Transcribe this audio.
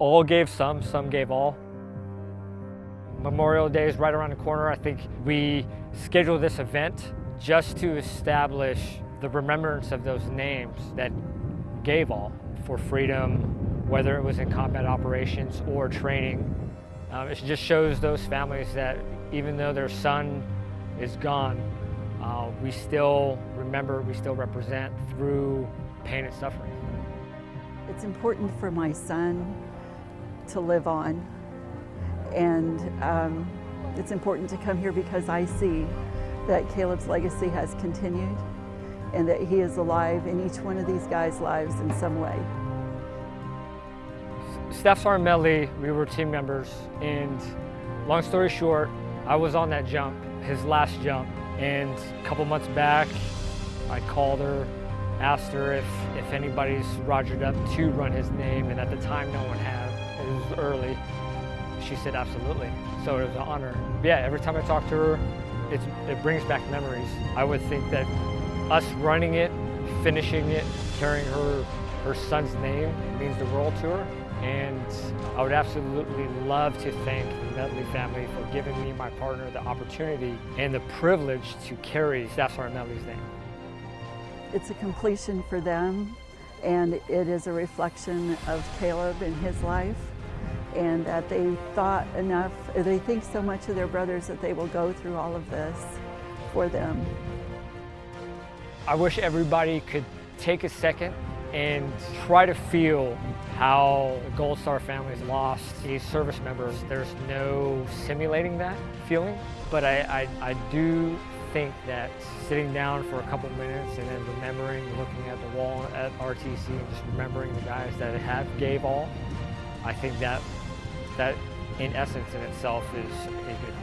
all gave some, some gave all. Memorial Day is right around the corner. I think we scheduled this event just to establish the remembrance of those names that gave all for freedom, whether it was in combat operations or training. Um, it just shows those families that even though their son is gone, uh, we still remember, we still represent through pain and suffering. It's important for my son to live on and um, it's important to come here because I see that Caleb's legacy has continued and that he is alive in each one of these guys' lives in some way. Staff Sergeant Medley, we were team members, and long story short, I was on that jump, his last jump, and a couple months back, I called her, asked her if, if anybody's rogered up to run his name, and at the time no one had. It was early. She said absolutely, so it was an honor. Yeah, every time I talk to her, it brings back memories. I would think that us running it, finishing it, carrying her, her son's name means the world to her. And I would absolutely love to thank the Medley family for giving me, my partner, the opportunity and the privilege to carry Staff Sergeant Medley's name. It's a completion for them, and it is a reflection of Caleb and his life, and that they thought enough, they think so much of their brothers that they will go through all of this for them. I wish everybody could take a second and try to feel how the Gold Star families lost these service members. There's no simulating that feeling, but I, I, I do think that sitting down for a couple minutes and then remembering, looking at the wall at RTC and just remembering the guys that have gave all, I think that, that in essence in itself is, a good.